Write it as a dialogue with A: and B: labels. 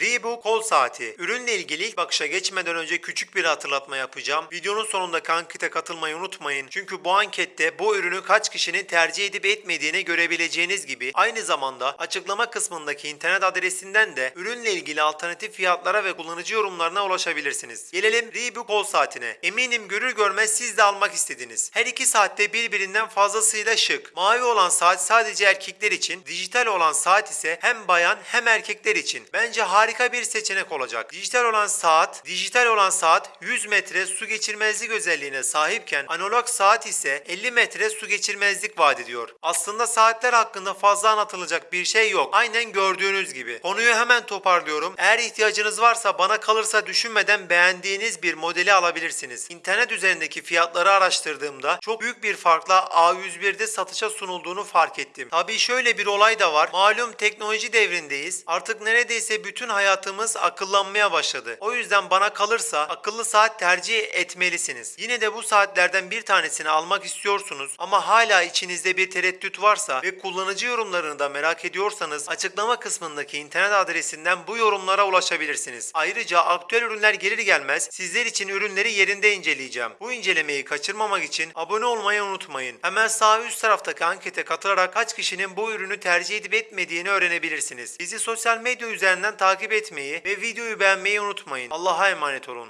A: Reebok kol saati. Ürünle ilgili ilk bakışa geçmeden önce küçük bir hatırlatma yapacağım. Videonun sonunda kankite katılmayı unutmayın. Çünkü bu ankette bu ürünü kaç kişinin tercih edip etmediğini görebileceğiniz gibi aynı zamanda açıklama kısmındaki internet adresinden de ürünle ilgili alternatif fiyatlara ve kullanıcı yorumlarına ulaşabilirsiniz. Gelelim Reebok kol saatine. Eminim görür görmez siz de almak istediniz. Her iki saatte birbirinden fazlasıyla şık. Mavi olan saat sadece erkekler için, dijital olan saat ise hem bayan hem erkekler için. Bence harika bir seçenek olacak. Dijital olan saat, dijital olan saat 100 metre su geçirmezlik özelliğine sahipken analog saat ise 50 metre su geçirmezlik vaat ediyor. Aslında saatler hakkında fazla anlatılacak bir şey yok. Aynen gördüğünüz gibi. Konuyu hemen toparlıyorum. Eğer ihtiyacınız varsa bana kalırsa düşünmeden beğendiğiniz bir modeli alabilirsiniz. İnternet üzerindeki fiyatları araştırdığımda çok büyük bir farkla A101'de satışa sunulduğunu fark ettim. Tabii şöyle bir olay da var. Malum teknoloji devrindeyiz. Artık neredeyse bütün hayatımız akıllanmaya başladı. O yüzden bana kalırsa akıllı saat tercih etmelisiniz. Yine de bu saatlerden bir tanesini almak istiyorsunuz ama hala içinizde bir tereddüt varsa ve kullanıcı yorumlarını da merak ediyorsanız açıklama kısmındaki internet adresinden bu yorumlara ulaşabilirsiniz. Ayrıca aktüel ürünler gelir gelmez sizler için ürünleri yerinde inceleyeceğim. Bu incelemeyi kaçırmamak için abone olmayı unutmayın. Hemen sağ üst taraftaki ankete katılarak kaç kişinin bu ürünü tercih edip etmediğini öğrenebilirsiniz. Bizi sosyal medya üzerinden takip etmeyi ve videoyu beğenmeyi unutmayın. Allah'a emanet olun.